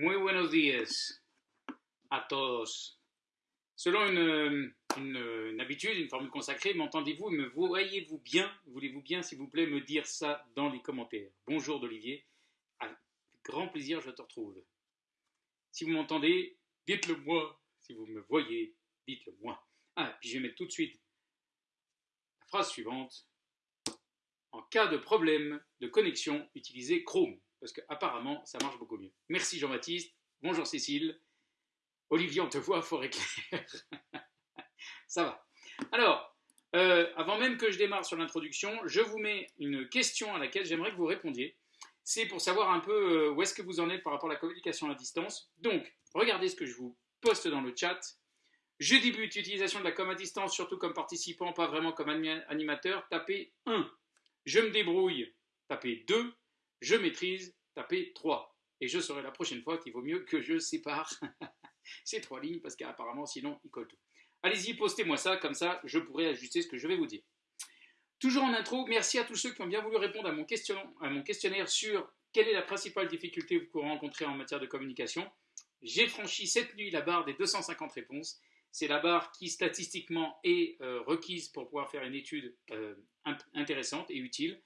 Muy buenos días a todos. Selon une, une, habitude, une formule consacrée, m'entendez-vous Me voyez-vous bien Voulez-vous bien, s'il vous plaît, me dire ça dans les commentaires Bonjour d'Olivier. Avec grand plaisir, je te retrouve. Si vous m'entendez, dites-le moi. Si vous me voyez, dites-le moi. Ah, puis je vais mettre tout de suite la phrase suivante. En cas de problème de connexion, utilisez Chrome parce qu'apparemment, ça marche beaucoup mieux. Merci Jean-Baptiste, bonjour Cécile, Olivier, on te voit, forêt claire. ça va. Alors, euh, avant même que je démarre sur l'introduction, je vous mets une question à laquelle j'aimerais que vous répondiez. C'est pour savoir un peu euh, où est-ce que vous en êtes par rapport à la communication à distance. Donc, regardez ce que je vous poste dans le chat. Je débute utilisation de la com à distance, surtout comme participant, pas vraiment comme animateur. Tapez 1. Je me débrouille. Tapez 2 je maîtrise, tapez 3. Et je saurai la prochaine fois qu'il vaut mieux que je sépare ces trois lignes, parce qu'apparemment, sinon, il colle tout. Allez-y, postez-moi ça, comme ça, je pourrai ajuster ce que je vais vous dire. Toujours en intro, merci à tous ceux qui ont bien voulu répondre à mon, questionnaire sur quelle est la principale difficulté que vous rencontrez en matière de communication. J'ai franchi cette nuit la barre des 250 réponses. C'est la barre qui statistiquement est euh, requise pour pouvoir faire une étude euh, intéressante et utile.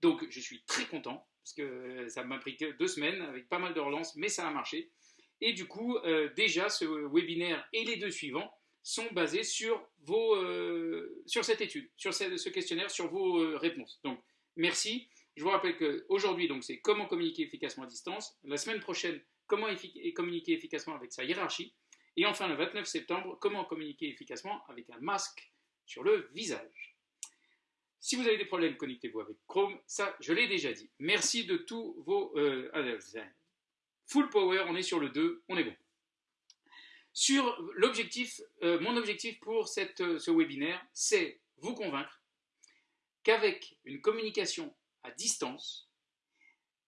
Donc je suis très content parce que ça m'a pris deux semaines avec pas mal de relances, mais ça a marché. Et du coup, euh, déjà, ce webinaire et les deux suivants sont basés sur, vos, euh, sur cette étude, sur ce, questionnaire, sur vos euh, réponses. Donc, merci. Je vous rappelle qu'aujourd'hui, c'est comment communiquer efficacement à distance. La semaine prochaine, comment communiquer efficacement avec sa hiérarchie. Et enfin, le 29 septembre, comment communiquer efficacement avec un masque sur le visage. Si vous avez des problèmes, connectez-vous avec Chrome. Ça, je l'ai déjà dit. Merci de tous vos... Euh, full power, on est sur le 2, on est bon. Sur l'objectif, euh, mon objectif pour euh, ce webinaire, c'est vous convaincre qu'avec une communication à distance,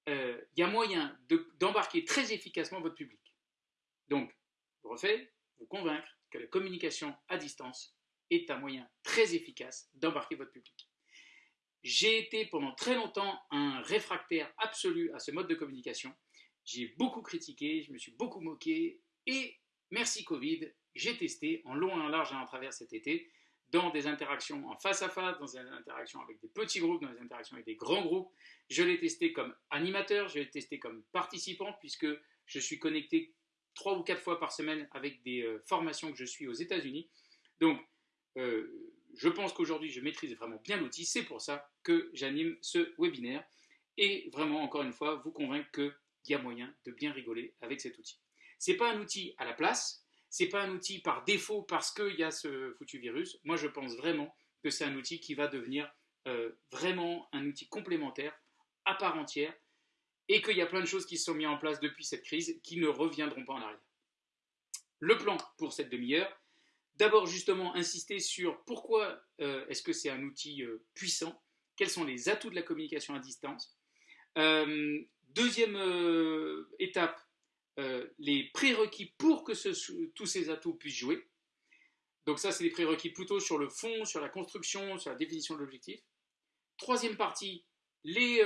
il y a moyen d'embarquer très efficacement votre public. Donc, je refais, vous convaincre que la communication à distance est un moyen très efficace d'embarquer votre public. J'ai été pendant très longtemps un réfractaire absolu à ce mode de communication. J'ai beaucoup critiqué, je me suis beaucoup moqué et merci Covid, j'ai testé en long en large et en travers cet été dans des interactions en face à face, dans des interactions avec des petits groupes, dans des interactions avec des grands groupes. Je l'ai testé comme animateur, je l'ai testé comme participant puisque je suis connecté trois ou quatre fois par semaine avec des euh, formations que je suis aux États-Unis. Donc, euh, je pense qu'aujourd'hui, je maîtrise vraiment bien l'outil. C'est pour ça que j'anime ce webinaire et vraiment, encore une fois, vous convaincre qu'il y a moyen de bien rigoler avec cet outil. Ce n'est pas un outil à la place, ce n'est pas un outil par défaut parce qu'il y a ce foutu virus. Moi, je pense vraiment que c'est un outil qui va devenir euh, vraiment un outil complémentaire à part entière et qu'il y a plein de choses qui se sont mises en place depuis cette crise qui ne reviendront pas en arrière. Le plan pour cette demi-heure, D'abord, justement, insister sur pourquoi euh, est-ce que c'est un outil euh, puissant, quels sont les atouts de la communication à distance? Euh, deuxième étape, les prérequis pour que tous ces atouts puissent jouer. Donc ça, c'est les prérequis plutôt sur le fond, sur la construction, sur la définition de l'objectif. Troisième partie, les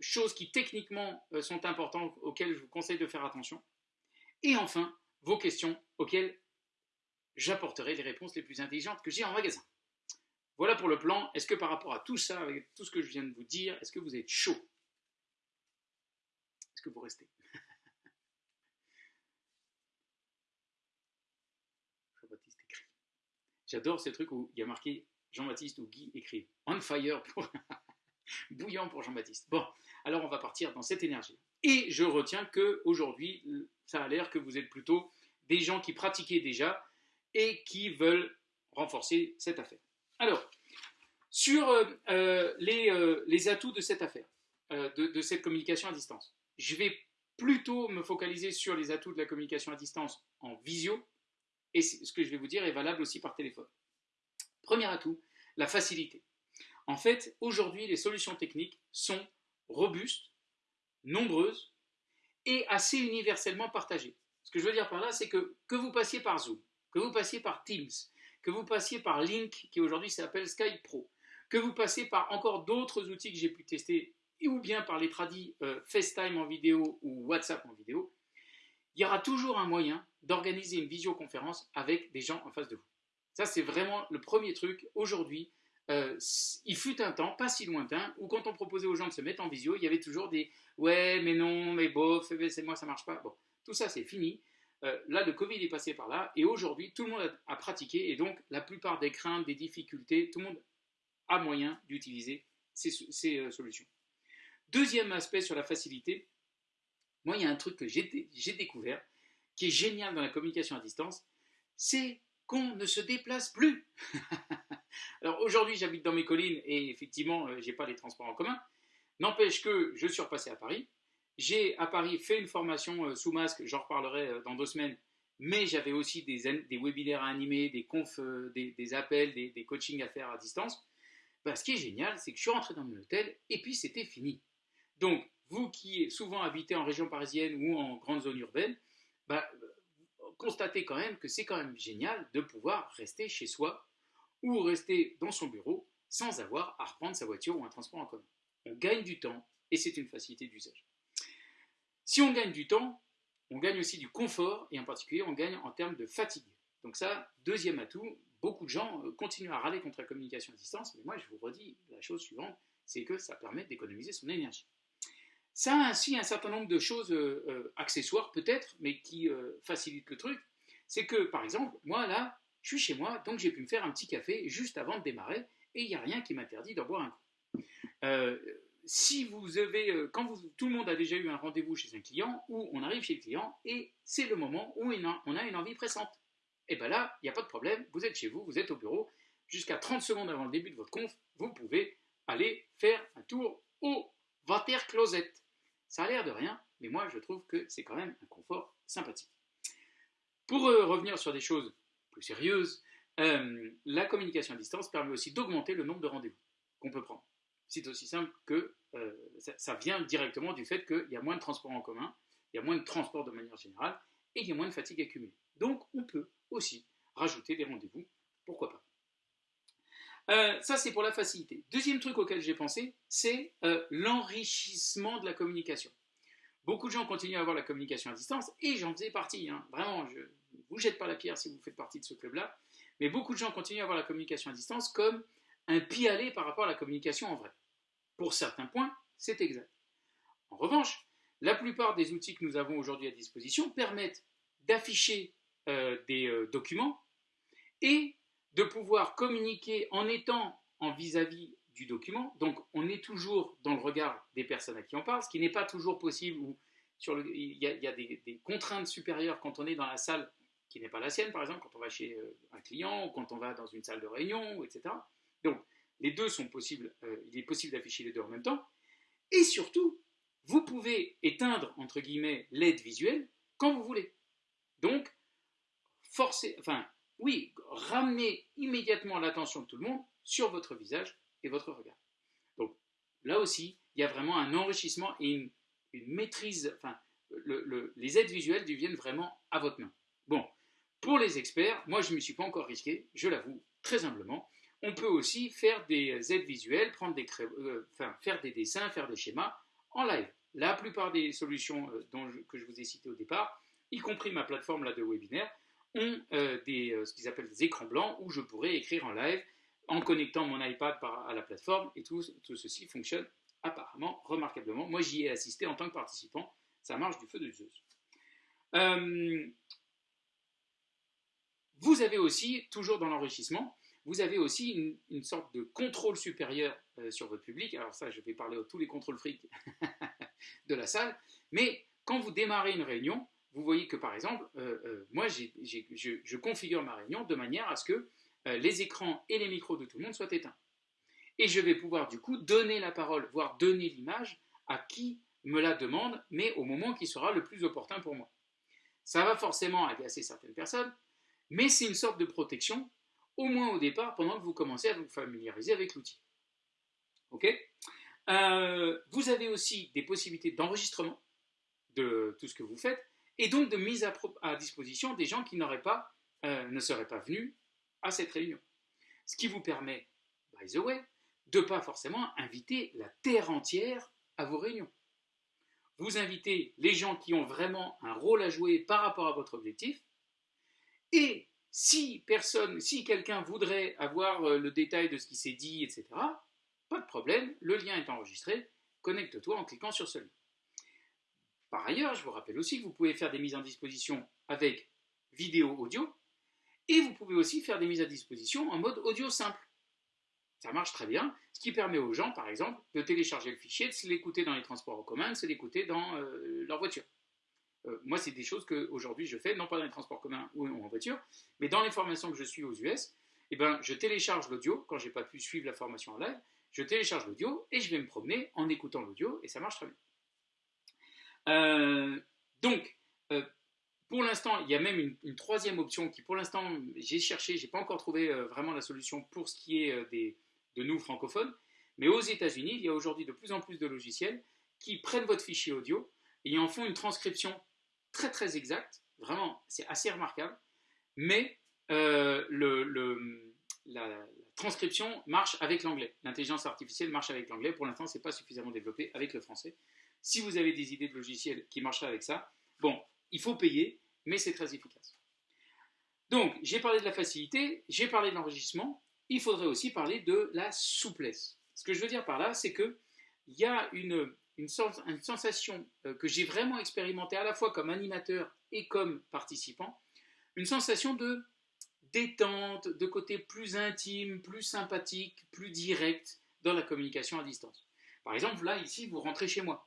choses qui techniquement sont importantes, auxquelles je vous conseille de faire attention. Et enfin, vos questions auxquelles j'apporterai les réponses les plus intelligentes que j'ai en magasin. Voilà pour le plan. Est-ce que par rapport à tout ça, avec tout ce que je viens de vous dire, est-ce que vous êtes chaud? Est-ce que vous restez? Jean-Baptiste écrit. J'adore ces trucs où il y a marqué Jean-Baptiste ou Guy écrit. On fire pour... bouillant pour Jean-Baptiste. Bon, alors on va partir dans cette énergie. Et je retiens que aujourd'hui, ça a l'air que vous êtes plutôt des gens qui pratiquaient déjà et qui veulent renforcer cette affaire. Alors, sur euh, euh, euh, les, atouts de cette affaire, de, cette communication à distance, je vais plutôt me focaliser sur les atouts de la communication à distance en visio, et ce que je vais vous dire est valable aussi par téléphone. Premier atout, la facilité. En fait, aujourd'hui, les solutions techniques sont robustes, nombreuses et assez universellement partagées. Ce que je veux dire par là, c'est que que vous passiez par Zoom, que vous passiez par Teams, que vous passiez par Link, qui aujourd'hui s'appelle Skype Pro, que vous passiez par encore d'autres outils que j'ai pu tester, ou bien par les tradis euh, FaceTime en vidéo ou WhatsApp en vidéo, il y aura toujours un moyen d'organiser une visioconférence avec des gens en face de vous. Ça, c'est vraiment le premier truc. Aujourd'hui, euh, il fut un temps, pas si lointain, où quand on proposait aux gens de se mettre en visio, il y avait toujours des « ouais, mais non, mais bof, c'est moi, ça marche pas ». Bon, tout ça, c'est fini. Euh, là, le Covid est passé par là, et aujourd'hui, tout le monde a, pratiqué, et donc la plupart des craintes, des difficultés, tout le monde a moyen d'utiliser ces, euh, solutions. Deuxième aspect sur la facilité, moi, il y a un truc que j'ai découvert, qui est génial dans la communication à distance, c'est qu'on ne se déplace plus. Alors aujourd'hui, j'habite dans mes collines et effectivement, euh, je n'ai pas les transports en commun. N'empêche que je suis repassé à Paris. J'ai à Paris fait une formation euh, sous masque, j'en reparlerai euh, dans deux semaines, mais j'avais aussi des, des, webinaires à animer, des confs, des, appels, des, coachings à faire à distance. Bah, ce qui est génial, c'est que je suis rentré dans mon hôtel et puis c'était fini. Donc, vous qui souvent habitez en région parisienne ou en grande zone urbaine, bah, constatez quand même que c'est quand même génial de pouvoir rester chez soi ou rester dans son bureau sans avoir à reprendre sa voiture ou un transport en commun. On gagne du temps et c'est une facilité d'usage. Si on gagne du temps, on gagne aussi du confort et en particulier on gagne en termes de fatigue. Donc ça, deuxième atout, beaucoup de gens euh, continuent à râler contre la communication à distance, mais moi je vous redis la chose suivante, c'est que ça permet d'économiser son énergie. Ça a ainsi un certain nombre de choses euh, euh, accessoires peut-être, mais qui facilitent le truc. C'est que, par exemple, moi là, je suis chez moi, donc j'ai pu me faire un petit café juste avant de démarrer, et il n'y a rien qui m'interdit d'en boire un coup. Si vous avez, quand tout le monde a déjà eu un rendez-vous chez un client, ou on arrive chez le client, et c'est le moment où on a une envie pressante. Et bien là, il n'y a pas de problème, vous êtes chez vous, vous êtes au bureau, jusqu'à 30 secondes avant le début de votre conf, vous pouvez aller faire un tour au water closet. Ça a l'air de rien, mais moi je trouve que c'est quand même un confort sympathique. Pour euh, revenir sur des choses plus sérieuses, euh, la communication à distance permet aussi d'augmenter le nombre de rendez-vous qu'on peut prendre. C'est aussi simple que euh, ça, vient directement du fait qu'il y a moins de transports en commun, il y a moins de transports de manière générale, et il y a moins de fatigue accumulée. Donc on peut aussi rajouter des rendez-vous, pourquoi pas? Euh, ça, c'est pour la facilité. Deuxième truc auquel j'ai pensé, c'est euh, l'enrichissement de la communication. Beaucoup de gens continuent à avoir la communication à distance, et j'en faisais partie. Hein. Vraiment, je ne vous jette pas la pierre si vous faites partie de ce club-là. Mais beaucoup de gens continuent à avoir la communication à distance comme un pis-aller par rapport à la communication en vrai. Pour certains points, c'est exact. En revanche, la plupart des outils que nous avons aujourd'hui à disposition permettent d'afficher euh, des documents et de pouvoir communiquer en étant en vis-à-vis du document. Donc, on est toujours dans le regard des personnes à qui on parle, ce qui n'est pas toujours possible, ou sur il y a, des, contraintes supérieures quand on est dans la salle qui n'est pas la sienne, par exemple, quand on va chez euh, un client, ou quand on va dans une salle de réunion, etc. Donc, les deux sont possibles, euh, il est possible d'afficher les deux en même temps. Et surtout, vous pouvez éteindre, entre guillemets, l'aide visuelle quand vous voulez. Donc, forcer, enfin, oui, ramenez immédiatement l'attention de tout le monde sur votre visage et votre regard. Donc là aussi, il y a vraiment un enrichissement et une, maîtrise, enfin, les aides visuelles deviennent vraiment à votre main. Bon, pour les experts, moi je ne me suis pas encore risqué, je l'avoue très humblement. On peut aussi faire des aides visuelles, prendre des euh, faire des dessins, faire des schémas en live. La plupart des solutions euh, dont que je vous ai citées au départ, y compris ma plateforme là, de webinaire, ont euh, des, ce qu'ils appellent des écrans blancs où je pourrais écrire en live en connectant mon iPad à la plateforme et tout, tout ceci fonctionne apparemment remarquablement. Moi, j'y ai assisté en tant que participant. Ça marche du feu de Zeus. Vous avez aussi, toujours dans l'enrichissement, vous avez aussi une, sorte de contrôle supérieur sur votre public. Alors ça, je vais parler de tous les contrôles frics de la salle. Mais quand vous démarrez une réunion, vous voyez que par exemple, euh, euh, moi, je, configure ma réunion de manière à ce que euh, les écrans et les micros de tout le monde soient éteints. Et je vais pouvoir du coup donner la parole, voire donner l'image à qui me la demande, mais au moment qui sera le plus opportun pour moi. Ça va forcément agacer certaines personnes, mais c'est une sorte de protection, au moins au départ, pendant que vous commencez à vous familiariser avec l'outil. Ok? Vous avez aussi des possibilités d'enregistrement de tout ce que vous faites, et donc de mise à, disposition des gens qui pas, euh, ne seraient pas venus à cette réunion. Ce qui vous permet, by the way, de ne pas forcément inviter la terre entière à vos réunions. vous invitez les gens qui ont vraiment un rôle à jouer par rapport à votre objectif. Et si personne, si quelqu'un voudrait avoir euh, le détail de ce qui s'est dit, etc., pas de problème, le lien est enregistré, connecte-toi en cliquant sur ce lien. Par ailleurs, je vous rappelle aussi que vous pouvez faire des mises en disposition avec vidéo audio, et vous pouvez aussi faire des mises à disposition en mode audio simple. Ça marche très bien, ce qui permet aux gens, par exemple, de télécharger le fichier, de se l'écouter dans les transports en commun, de se l'écouter dans euh, leur voiture. Euh, moi, c'est des choses qu'aujourd'hui je fais, non pas dans les transports communs ou en voiture, mais dans les formations que je suis aux US, eh ben, je télécharge l'audio, quand j'ai pas pu suivre la formation en live, je télécharge l'audio et je vais me promener en écoutant l'audio, et ça marche très bien. Euh, donc, pour l'instant, il y a même une, troisième option qui, pour l'instant, j'ai cherché, j'ai pas encore trouvé vraiment la solution pour ce qui est des, de nous francophones. Mais aux États-Unis, il y a aujourd'hui de plus en plus de logiciels qui prennent votre fichier audio et en font une transcription très très exacte. Vraiment, c'est assez remarquable. Mais euh, le, la, transcription marche avec l'anglais. L'intelligence artificielle marche avec l'anglais. Pour l'instant, ce n'est pas suffisamment développé avec le français. Si vous avez des idées de logiciels qui marcheraient avec ça, bon, il faut payer, mais c'est très efficace. Donc, j'ai parlé de la facilité, j'ai parlé de l'enregistrement, il faudrait aussi parler de la souplesse. Ce que je veux dire par là, c'est qu'il y a une, une, sensation euh, que j'ai vraiment expérimentée à la fois comme animateur et comme participant, une sensation de détente, de côté plus intime, plus sympathique, plus direct dans la communication à distance. Par exemple, là, ici, vous rentrez chez moi.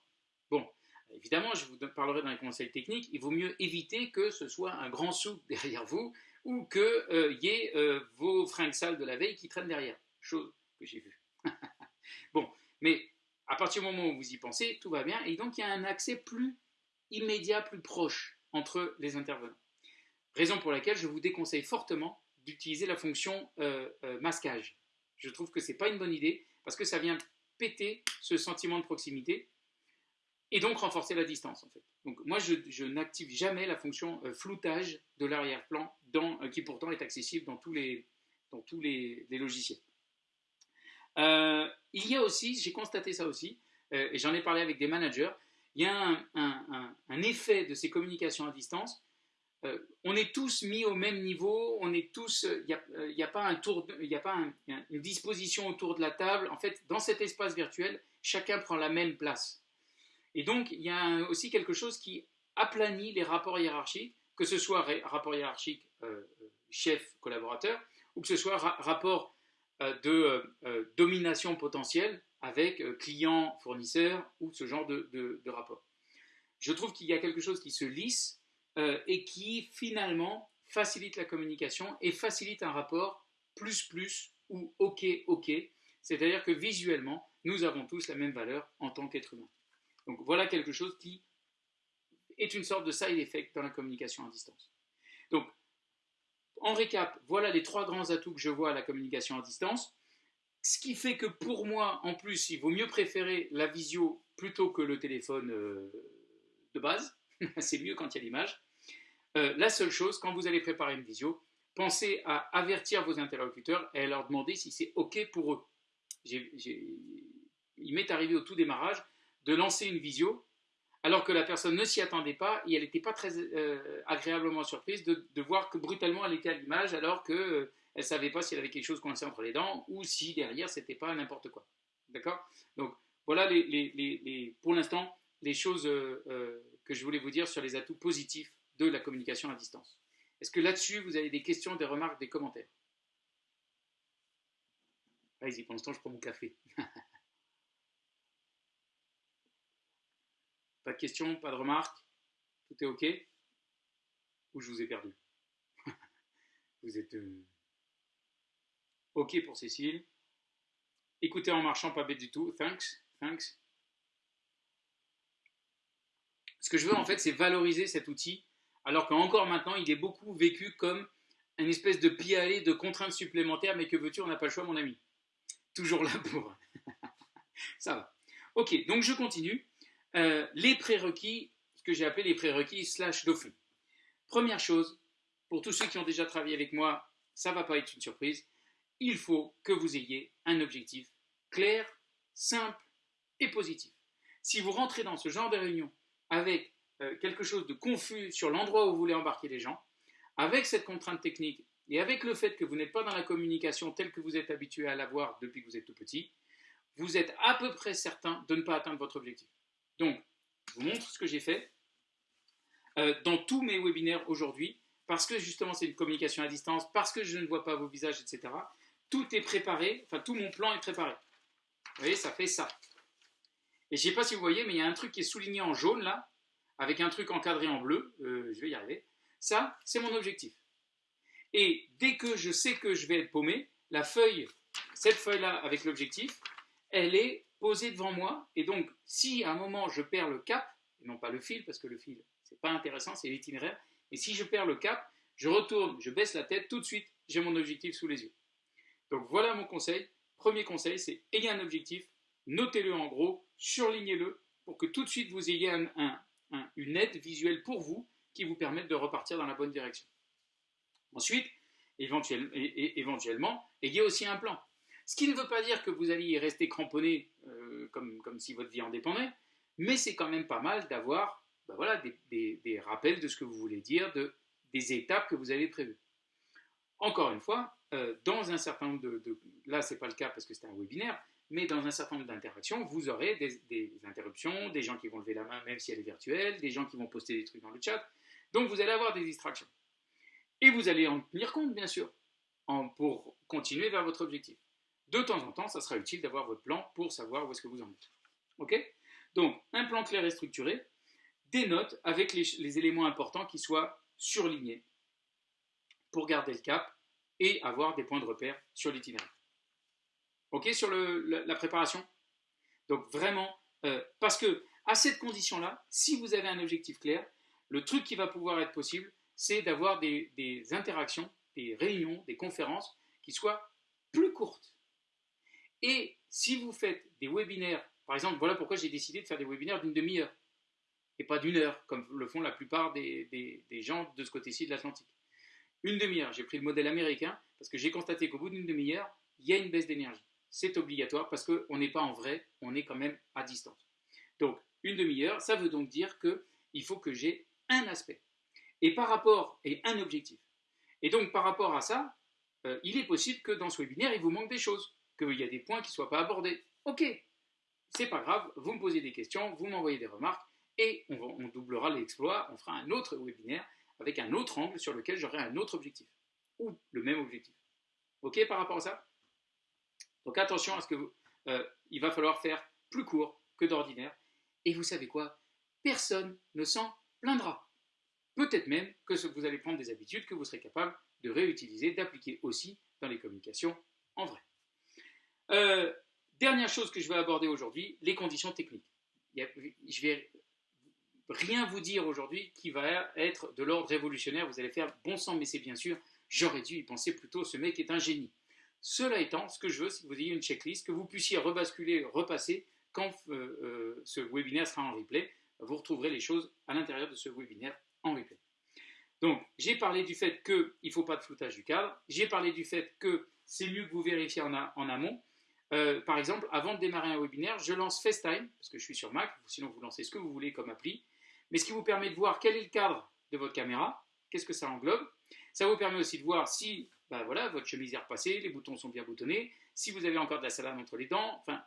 Bon, évidemment, je vous parlerai dans les conseils techniques, il vaut mieux éviter que ce soit un grand sou derrière vous ou qu'il euh, y ait euh, vos fringues sales de la veille qui traînent derrière. Chose que j'ai vue. bon, mais à partir du moment où vous y pensez, tout va bien, et donc il y a un accès plus immédiat, plus proche entre les intervenants. Raison pour laquelle je vous déconseille fortement d'utiliser la fonction euh, masquage. Je trouve que ce n'est pas une bonne idée, parce que ça vient péter ce sentiment de proximité, et donc renforcer la distance en fait. Donc moi je, n'active jamais la fonction euh, floutage de l'arrière-plan euh, qui pourtant est accessible dans tous les, dans tous les, logiciels. Euh, il y a aussi, j'ai constaté ça aussi, et j'en ai parlé avec des managers, il y a un, effet de ces communications à distance. on est tous mis au même niveau, on est tous, il n'y a, pas, un tour, a pas une disposition autour de la table. En fait, dans cet espace virtuel, chacun prend la même place. Et donc, il y a aussi quelque chose qui aplanit les rapports hiérarchiques, que ce soit rapport hiérarchique euh, chef-collaborateur, ou que ce soit rapport euh, de euh, domination potentielle avec client-fournisseur, ou ce genre de, de rapport. Je trouve qu'il y a quelque chose qui se lisse et qui finalement facilite la communication et facilite un rapport plus-plus ou OK-OK, c'est-à-dire que visuellement, nous avons tous la même valeur en tant qu'être humain. Donc voilà quelque chose qui est une sorte de side effect dans la communication à distance. Donc, en récap, voilà les trois grands atouts que je vois à la communication à distance. Ce qui fait que pour moi, en plus, il vaut mieux préférer la visio plutôt que le téléphone euh, de base. C'est mieux quand il y a l'image. Euh, la seule chose, quand vous allez préparer une visio, pensez à avertir vos interlocuteurs et à leur demander si c'est OK pour eux. il m'est arrivé au tout démarrage de lancer une visio alors que la personne ne s'y attendait pas et elle n'était pas très euh, agréablement surprise de, voir que brutalement elle était à l'image alors qu'elle euh, ne savait pas si elle avait quelque chose coincé entre les dents ou si derrière c'était pas n'importe quoi. D'accord? Donc voilà pour l'instant les choses euh, que je voulais vous dire sur les atouts positifs de la communication à distance. Est-ce que là-dessus vous avez des questions, des remarques, des commentaires? Allez-y, pour l'instant je prends mon café. Pas de questions, pas de remarques Tout est OK Ou je vous ai perdu Vous êtes euh, OK pour Cécile. Écoutez en marchant, pas bête du tout. Thanks. Thanks. Ce que je veux en fait, c'est valoriser cet outil, alors qu'encore maintenant, il est beaucoup vécu comme une espèce de pis-aller, de contraintes supplémentaires, mais que veux-tu, on n'a pas le choix, mon ami. Toujours là pour. Ça va. Ok, donc je continue. Euh, les prérequis, ce que j'ai appelé les prérequis slash fond. Première chose, pour tous ceux qui ont déjà travaillé avec moi, ça ne va pas être une surprise, il faut que vous ayez un objectif clair, simple et positif. Si vous rentrez dans ce genre de réunion avec euh, quelque chose de confus sur l'endroit où vous voulez embarquer les gens, avec cette contrainte technique et avec le fait que vous n'êtes pas dans la communication telle que vous êtes habitué à l'avoir depuis que vous êtes tout petit, vous êtes à peu près certain de ne pas atteindre votre objectif. Donc, je vous montre ce que j'ai fait euh, dans tous mes webinaires aujourd'hui, parce que justement c'est une communication à distance, parce que je ne vois pas vos visages, etc. Tout est préparé, enfin tout mon plan est préparé. Vous voyez, ça fait ça. Et je ne sais pas si vous voyez, mais il y a un truc qui est souligné en jaune là, avec un truc encadré en bleu. Euh, je vais y arriver. Ça, c'est mon objectif. Et dès que je sais que je vais être paumé, la feuille, cette feuille-là avec l'objectif, elle est posée devant moi. Et donc, si à un moment je perds le cap, et non pas le fil, parce que le fil, c'est pas intéressant, c'est l'itinéraire, mais si je perds le cap, je retourne, je baisse la tête, tout de suite, j'ai mon objectif sous les yeux. Donc voilà mon conseil. Premier conseil, c'est ayez un objectif, notez-le en gros, surlignez-le pour que tout de suite vous ayez une aide visuelle pour vous qui vous permette de repartir dans la bonne direction. Ensuite, éventuellement, ayez aussi un plan. Ce qui ne veut pas dire que vous allez y rester cramponné euh, comme, si votre vie en dépendait, mais c'est quand même pas mal d'avoir ben voilà, des, rappels de ce que vous voulez dire, de, des étapes que vous avez prévues. Encore une fois, euh, dans un certain nombre de, là c'est pas le cas parce que c'est un webinaire, mais dans un certain nombre d'interactions, vous aurez des, interruptions, des gens qui vont lever la main même si elle est virtuelle, des gens qui vont poster des trucs dans le chat. Donc vous allez avoir des distractions. Et vous allez en tenir compte, bien sûr, pour continuer vers votre objectif. De temps en temps, ça sera utile d'avoir votre plan pour savoir où est-ce que vous en êtes. OK? Donc, un plan clair et structuré, des notes avec les éléments importants qui soient surlignés pour garder le cap et avoir des points de repère sur l'itinéraire. OK? Sur la, préparation? Donc vraiment, euh, parce que à cette condition-là, si vous avez un objectif clair, le truc qui va pouvoir être possible, c'est d'avoir des, interactions, des réunions, des conférences qui soient plus courtes. Et si vous faites des webinaires, par exemple, voilà pourquoi j'ai décidé de faire des webinaires d'une demi-heure et pas d'une heure, comme le font la plupart des, gens de ce côté-ci de l'Atlantique. Une demi-heure, j'ai pris le modèle américain parce que j'ai constaté qu'au bout d'une demi-heure, il y a une baisse d'énergie c'est obligatoire parce qu'on n'est pas en vrai, on est quand même à distance. Donc, une demi-heure, ça veut donc dire qu'il faut que j'ai un aspect. Et par rapport, et un objectif. Et donc, par rapport à ça, euh, il est possible que dans ce webinaire, il vous manque des choses, qu'il y a des points qui ne soient pas abordés. Ok, c'est pas grave, vous me posez des questions, vous m'envoyez des remarques, et on, doublera l'exploit, on fera un autre webinaire avec un autre angle sur lequel j'aurai un autre objectif, ou le même objectif. Ok par rapport à ça? Donc attention à ce que euh, il va falloir faire plus court que d'ordinaire. Et vous savez quoi? Personne ne s'en plaindra. Peut-être même que vous allez prendre des habitudes que vous serez capable de réutiliser, d'appliquer aussi dans les communications en vrai. Euh, dernière chose que je vais aborder aujourd'hui, les conditions techniques. Je vais rien vous dire aujourd'hui qui va être de l'ordre révolutionnaire. Vous allez faire bon sang, mais c'est bien sûr, j'aurais dû y penser plutôt. Ce mec est un génie. Cela étant, ce que je veux, c'est que vous ayez une checklist, que vous puissiez rebasculer, repasser quand euh, euh, ce webinaire sera en replay. Vous retrouverez les choses à l'intérieur de ce webinaire en replay. Donc, j'ai parlé du fait qu'il ne faut pas de floutage du cadre. J'ai parlé du fait que c'est mieux que vous vérifiez en, amont. Euh, par exemple, avant de démarrer un webinaire, je lance FaceTime, parce que je suis sur Mac, sinon vous lancez ce que vous voulez comme appli, mais ce qui vous permet de voir quel est le cadre de votre caméra, qu'est-ce que ça englobe. Ça vous permet aussi de voir si bah voilà, votre chemise est repassée, les boutons sont bien boutonnés. Si vous avez encore de la salade entre les dents, enfin,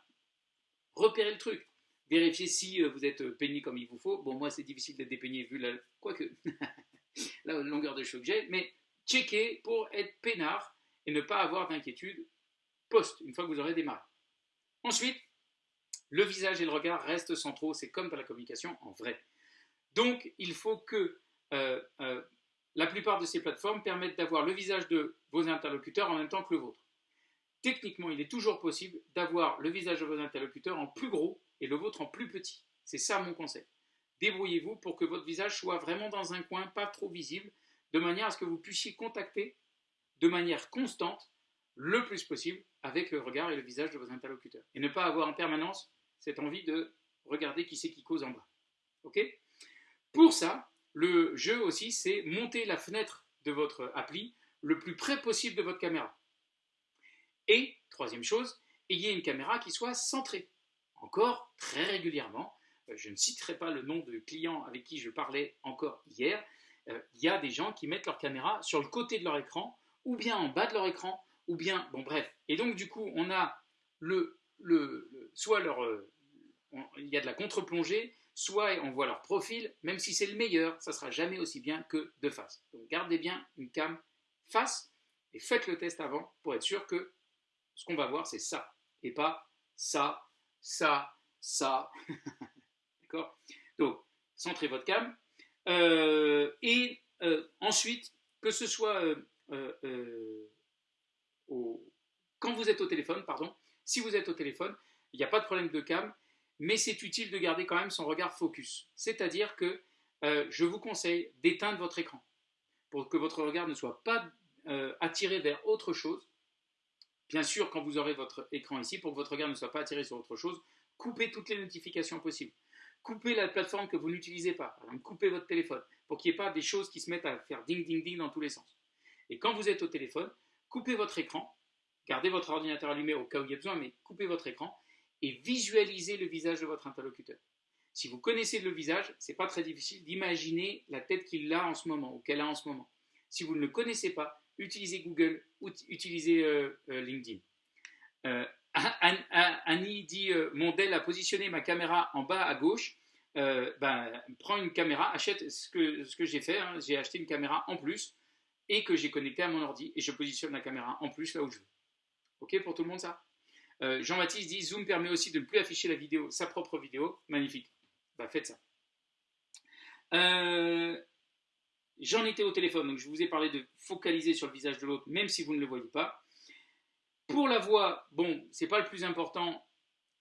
repérez le truc. Vérifiez si euh, vous êtes euh, peigné comme il vous faut. Bon, moi, c'est difficile d'être dépeigné vu la, quoique, la longueur de cheveux que j'ai, mais checkez pour être peinard et ne pas avoir d'inquiétude une fois que vous aurez démarré. Ensuite, le visage et le regard restent centraux, c'est comme dans la communication en vrai. Donc, il faut que euh, la plupart de ces plateformes permettent d'avoir le visage de vos interlocuteurs en même temps que le vôtre. Techniquement, il est toujours possible d'avoir le visage de vos interlocuteurs en plus gros et le vôtre en plus petit. C'est ça mon conseil. Débrouillez-vous pour que votre visage soit vraiment dans un coin, pas trop visible, de manière à ce que vous puissiez contacter de manière constante, le plus possible, avec le regard et le visage de vos interlocuteurs. Et ne pas avoir en permanence cette envie de regarder qui c'est qui cause en bas. Ok? Pour ça, le jeu aussi, c'est monter la fenêtre de votre appli le plus près possible de votre caméra. Et, troisième chose, ayez une caméra qui soit centrée. Encore, très régulièrement, euh, je ne citerai pas le nom de client avec qui je parlais encore hier, euh, il y a des gens qui mettent leur caméra sur le côté de leur écran, ou bien en bas de leur écran, ou bien, bon bref. Et donc du coup, on a le, le, soit leur, il y a de la contre-plongée, soit on voit leur profil, même si c'est le meilleur, ça sera jamais aussi bien que de face. Donc gardez bien une cam face et faites le test avant pour être sûr que ce qu'on va voir c'est ça et pas ça, ça, ça. D'accord? Donc centrez votre cam euh, et euh, ensuite que ce soit euh, quand vous êtes au téléphone, pardon, si vous êtes au téléphone, il n'y a pas de problème de cam, mais c'est utile de garder quand même son regard focus. C'est-à-dire que euh, je vous conseille d'éteindre votre écran pour que votre regard ne soit pas euh, attiré vers autre chose. Bien sûr, quand vous aurez votre écran ici, pour que votre regard ne soit pas attiré sur autre chose, coupez toutes les notifications possibles. Coupez la plateforme que vous n'utilisez pas. coupez votre téléphone pour qu'il n'y ait pas des choses qui se mettent à faire ding ding ding dans tous les sens. Et quand vous êtes au téléphone, coupez votre écran, gardez votre ordinateur allumé au cas où il y a besoin, mais coupez votre écran et visualisez le visage de votre interlocuteur. Si vous connaissez le visage, ce n'est pas très difficile d'imaginer la tête qu'il a en ce moment ou qu'elle a en ce moment. Si vous ne le connaissez pas, utilisez Google ou utilisez euh, euh, LinkedIn. Euh, Annie dit Mon Dell a positionné ma caméra en bas à gauche. ben, prends une caméra, achète ce que, ce que j'ai fait. Hein. j'ai acheté une caméra en plus et que j'ai connecté à mon ordi et je positionne la caméra en plus là où je veux. Ok pour tout le monde ça? Euh, Jean-Baptiste dit Zoom permet aussi de ne plus afficher la vidéo, sa propre vidéo. Magnifique. Bah, faites ça. Euh, j'en étais au téléphone, donc je vous ai parlé de focaliser sur le visage de l'autre, même si vous ne le voyez pas. Pour la voix, bon, c'est pas le plus important.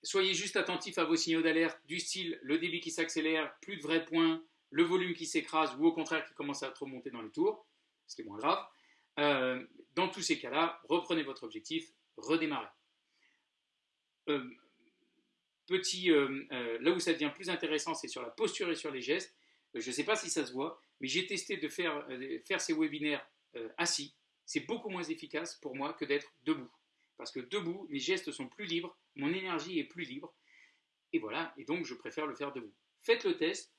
Soyez juste attentif à vos signaux d'alerte du style le débit qui s'accélère, plus de vrais points, le volume qui s'écrase ou au contraire qui commence à trop monter dans les tours, est moins grave. Euh, dans tous ces cas-là, reprenez votre objectif, redémarrez. Euh, petit, euh, là où ça devient plus intéressant, c'est sur la posture et sur les gestes. je ne sais pas si ça se voit, mais j'ai testé de faire, faire ces webinaires assis. C'est beaucoup moins efficace pour moi que d'être debout. Parce que debout, mes gestes sont plus libres, mon énergie est plus libre. Et voilà, et donc je préfère le faire debout. Faites le test.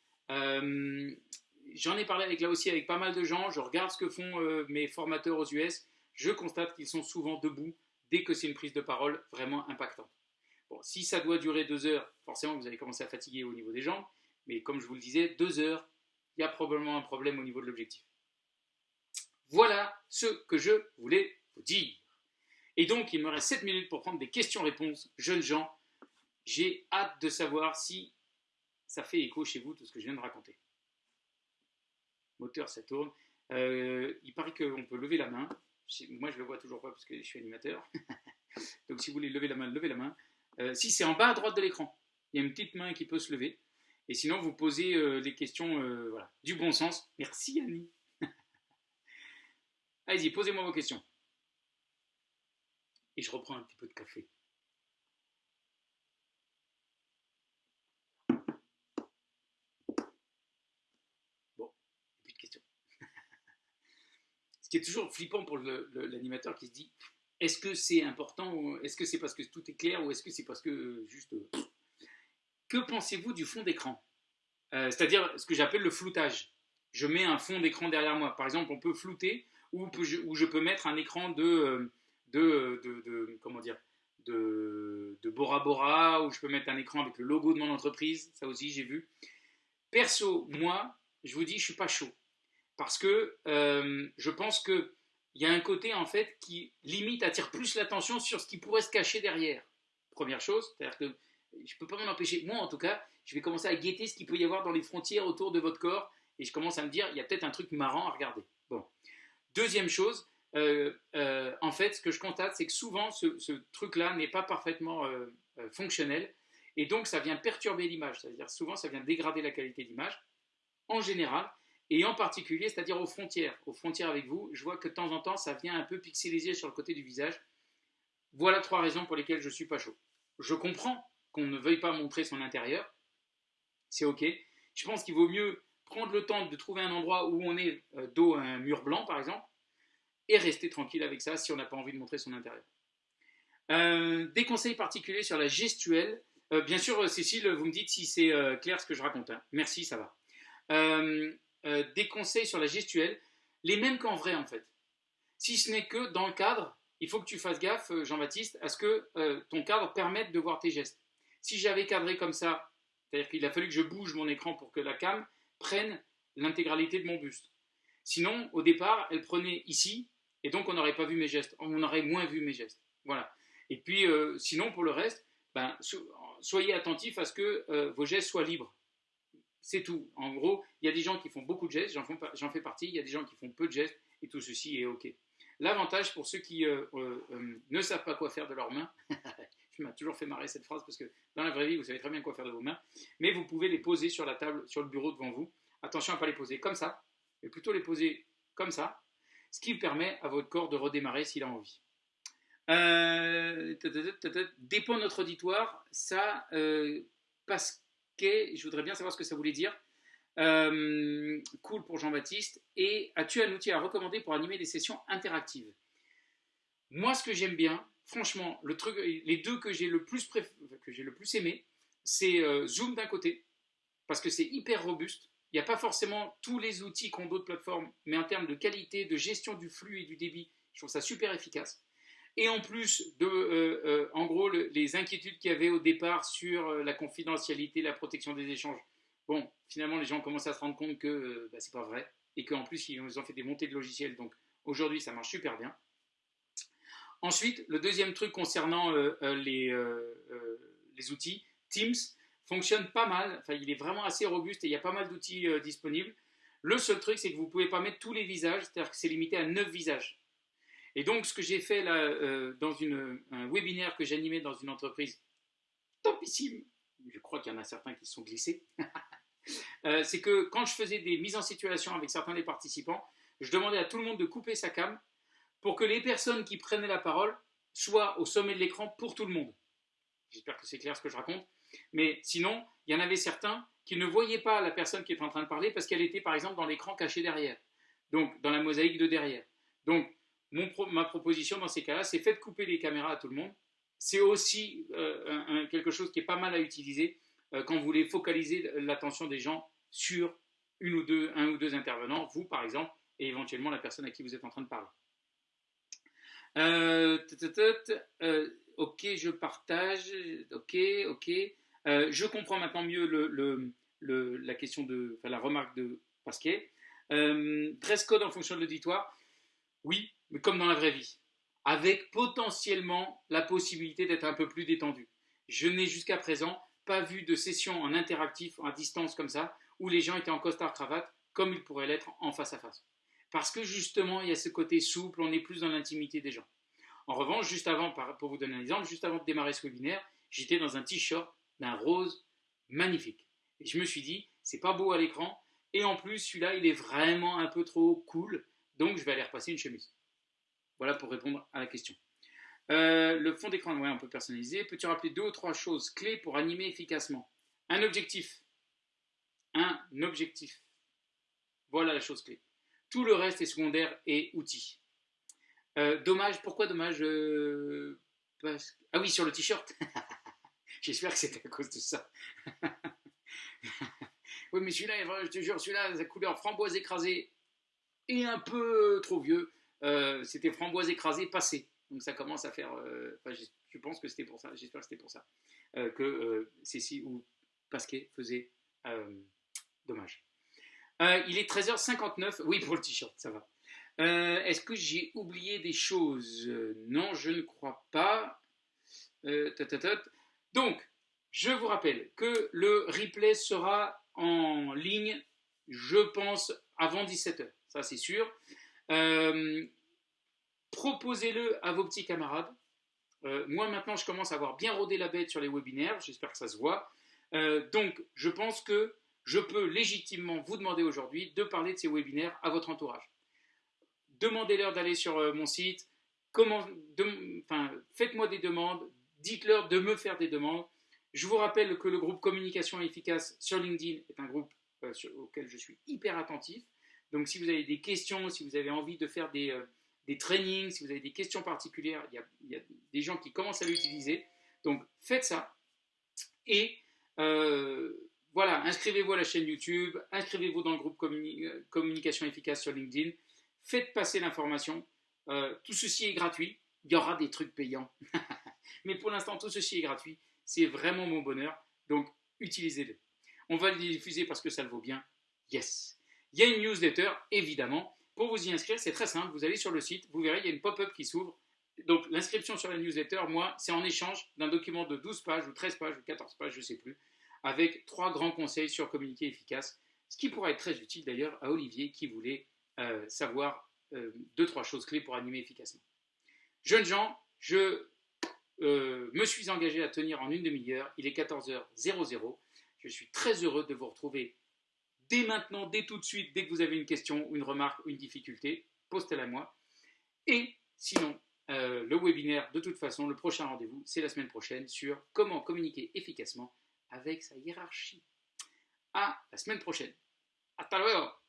J'en ai parlé avec, là aussi avec pas mal de gens. Je regarde ce que font mes formateurs aux US. Je constate qu'ils sont souvent debout dès que c'est une prise de parole vraiment impactante si ça doit durer deux heures, forcément vous allez commencer à fatiguer au niveau des jambes, mais comme je vous le disais, deux heures, il y a probablement un problème au niveau de l'objectif. Voilà ce que je voulais vous dire. Et donc, il me reste 7 minutes pour prendre des questions-réponses. Jeunes gens, j'ai hâte de savoir si ça fait écho chez vous tout ce que je viens de raconter. Moteur, ça tourne. Euh, il paraît qu'on peut lever la main. Moi, je le vois toujours pas parce que je suis animateur. donc, si vous voulez lever la main, levez la main. Euh, si c'est en bas à droite de l'écran, il y a une petite main qui peut se lever. Et sinon, vous posez des questions euh, voilà, du bon sens. Merci Annie. Allez-y, posez-moi vos questions. Et je reprends un petit peu de café. Bon, plus de questions. Ce qui est toujours flippant pour l'animateur qui se dit est-ce que c'est important Est-ce que c'est parce que tout est clair ou est-ce que c'est parce que euh, juste... Euh, que pensez-vous du fond d'écran? Euh, C'est-à-dire ce que j'appelle le floutage. Je mets un fond d'écran derrière moi. Par exemple, on peut flouter ou, je peux mettre un écran de, de, comment dire, de, de, Bora Bora, ou je peux mettre un écran avec le logo de mon entreprise, ça aussi j'ai vu. Perso, moi, je vous dis, je suis pas chaud. Parce que je pense que il y a un côté en fait qui limite attire plus l'attention sur ce qui pourrait se cacher derrière. Première chose, c'est-à-dire que je ne peux pas m'en empêcher. Moi, en tout cas, je vais commencer à guetter ce qu'il peut y avoir dans les frontières autour de votre corps et je commence à me dire, il y a peut-être un truc marrant à regarder. Bon. Deuxième chose, euh, euh, en fait, ce que je constate, c'est que souvent, ce, truc-là n'est pas parfaitement euh, fonctionnel et donc ça vient perturber l'image. C'est-à-dire souvent, ça vient dégrader la qualité d'image. En général, et en particulier, c'est-à-dire aux frontières. Aux frontières avec vous, je vois que de temps en temps, ça vient un peu pixeliser sur le côté du visage. Voilà trois raisons pour lesquelles je ne suis pas chaud. Je comprends qu'on ne veuille pas montrer son intérieur. C'est OK. Je pense qu'il vaut mieux prendre le temps de trouver un endroit où on est euh, dos à un mur blanc, par exemple, et rester tranquille avec ça si on n'a pas envie de montrer son intérieur. Euh, des conseils particuliers sur la gestuelle. Euh, bien sûr, Cécile, vous me dites si c'est clair ce que je raconte. Hein. Merci, ça va. Des conseils sur la gestuelle, les mêmes qu'en vrai en fait. Si ce n'est que dans le cadre, il faut que tu fasses gaffe, Jean-Baptiste, à ce que ton cadre permette de voir tes gestes. Si j'avais cadré comme ça, c'est-à-dire qu'il a fallu que je bouge mon écran pour que la cam prenne l'intégralité de mon buste. Sinon, au départ, elle prenait ici, et donc on n'aurait pas vu mes gestes, on aurait moins vu mes gestes. Voilà. Et puis, euh, sinon, pour le reste, ben, soyez attentifs à ce que euh, vos gestes soient libres. C'est tout. En gros, il y a des gens qui font beaucoup de gestes, j'en fais partie, il y a des gens qui font peu de gestes, et tout ceci est OK. L'avantage pour ceux qui euh, ne savent pas quoi faire de leurs mains, je m'a toujours fait marrer cette phrase parce que dans la vraie vie, vous savez très bien quoi faire de vos mains, mais vous pouvez les poser sur la table, sur le bureau devant vous. Attention à ne pas les poser comme ça, mais plutôt les poser comme ça, ce qui permet à votre corps de redémarrer s'il a envie. Euh, dépend notre auditoire, ça, euh, parce je voudrais bien savoir ce que ça voulait dire. Euh, cool pour Jean-Baptiste. Et as-tu un outil à recommander pour animer des sessions interactives? Moi, ce que j'aime bien, franchement, les deux que j'ai le plus que j'ai le plus aimé, c'est Zoom d'un côté, parce que c'est hyper robuste. Il n'y a pas forcément tous les outils qu'ont d'autres plateformes, mais en termes de qualité, de gestion du flux et du débit, je trouve ça super efficace. Et en plus de, euh, euh, en gros, les inquiétudes qu'il y avait au départ sur euh, la confidentialité, la protection des échanges, bon, finalement, les gens commencent à se rendre compte que bah, c'est pas vrai et qu'en plus, ils ont fait des montées de logiciels. Donc aujourd'hui, ça marche super bien. Ensuite, le deuxième truc concernant les, outils, Teams, fonctionne pas mal. Il est vraiment assez robuste et il y a pas mal d'outils disponibles. Le seul truc, c'est que vous ne pouvez pas mettre tous les visages, c'est-à-dire que c'est limité à 9 visages. Et donc, ce que j'ai fait là, euh, dans un webinaire que j'animais dans une entreprise topissime, je crois qu'il y en a certains qui se sont glissés, euh, c'est que quand je faisais des mises en situation avec certains des participants, je demandais à tout le monde de couper sa cam pour que les personnes qui prenaient la parole soient au sommet de l'écran pour tout le monde. J'espère que c'est clair ce que je raconte. Mais sinon, il y en avait certains qui ne voyaient pas la personne qui est en train de parler parce qu'elle était par exemple dans l'écran caché derrière, donc dans la mosaïque de derrière. Donc ma proposition dans ces cas-là, c'est faites couper les caméras à tout le monde. C'est aussi euh, quelque chose qui est pas mal à utiliser euh, quand vous voulez focaliser l'attention des gens sur une ou deux, un ou deux intervenants, vous par exemple, et éventuellement la personne à qui vous êtes en train de parler. Euh, ok, je partage. Ok, ok. Je comprends maintenant mieux la question de, la remarque de Pasquet. Euh, dress code en fonction de l'auditoire, oui, mais comme dans la vraie vie, avec potentiellement la possibilité d'être un peu plus détendu. Je n'ai jusqu'à présent pas vu de session en interactif, à distance comme ça, où les gens étaient en costard cravate, comme ils pourraient l'être en face à face. Parce que justement, il y a ce côté souple, on est plus dans l'intimité des gens. En revanche, juste avant, pour vous donner un exemple, juste avant de démarrer ce webinaire, j'étais dans un t-shirt d'un rose magnifique. Et je me suis dit, c'est pas beau à l'écran, et en plus, celui-là, il est vraiment un peu trop cool, donc je vais aller repasser une chemise. Voilà pour répondre à la question. Euh, le fond d'écran, on peut personnaliser. Peux-tu rappeler deux ou trois choses clés pour animer efficacement? Un objectif. Un objectif. Voilà la chose clé. Tout le reste est secondaire et outil. Euh, dommage, pourquoi dommage euh, Ah oui, sur le t-shirt. J'espère que c'était à cause de ça. oui, mais celui-là, je te jure, celui-là, sa couleur framboise écrasée et un peu trop vieux. Euh, c'était framboise écrasée passé. Donc ça commence à faire. je, pense que c'était pour ça. J'espère que c'était pour ça que Cécile ou Pasquet faisait dommage. il est 13h59. Oui, pour le t-shirt, ça va. Euh, est-ce que j'ai oublié des choses? Non, je ne crois pas. Euh, Donc, je vous rappelle que le replay sera en ligne, je pense, avant 17h. Ça, c'est sûr. Euh, proposez-le à vos petits camarades. moi, maintenant, je commence à avoir bien rodé la bête sur les webinaires. J'espère que ça se voit. donc, je pense que je peux légitimement vous demander aujourd'hui de parler de ces webinaires à votre entourage demandez-leur d'aller sur euh, mon site, faites-moi des demandes, dites-leur de me faire des demandes. Je vous rappelle que le groupe Communication efficace sur LinkedIn est un groupe euh, auquel je suis hyper attentif. Donc si vous avez des questions, si vous avez envie de faire des, euh, des trainings, si vous avez des questions particulières, il y, a, il y a des gens qui commencent à l'utiliser. Donc faites ça. Et voilà, inscrivez-vous à la chaîne YouTube, inscrivez-vous dans le groupe Communication Efficace sur LinkedIn, faites passer l'information. tout ceci est gratuit. Il y aura des trucs payants. Mais pour l'instant, tout ceci est gratuit. C'est vraiment mon bonheur. Donc, utilisez-le. On va le diffuser parce que ça le vaut bien. Yes. Il y a une newsletter, évidemment. Pour vous y inscrire, c'est très simple. Vous allez sur le site, vous verrez, il y a une pop-up qui s'ouvre. Donc, l'inscription sur la newsletter, moi, c'est en échange d'un document de 12 pages ou 13 pages ou 14 pages, je ne sais plus, avec trois grands conseils sur communiquer efficace. Ce qui pourrait être très utile d'ailleurs à Olivier qui voulait euh, savoir euh, deux, trois choses clés pour animer efficacement. Jeunes gens, je euh, me suis engagé à tenir en une demi-heure. Il est 14h00. Je suis très heureux de vous retrouver dès maintenant, dès tout de suite, dès que vous avez une question, une remarque, une difficulté, postez-la moi. Et sinon, euh, le webinaire, de toute façon, le prochain rendez-vous, c'est la semaine prochaine sur comment communiquer efficacement avec sa hiérarchie. À la semaine prochaine. Hasta luego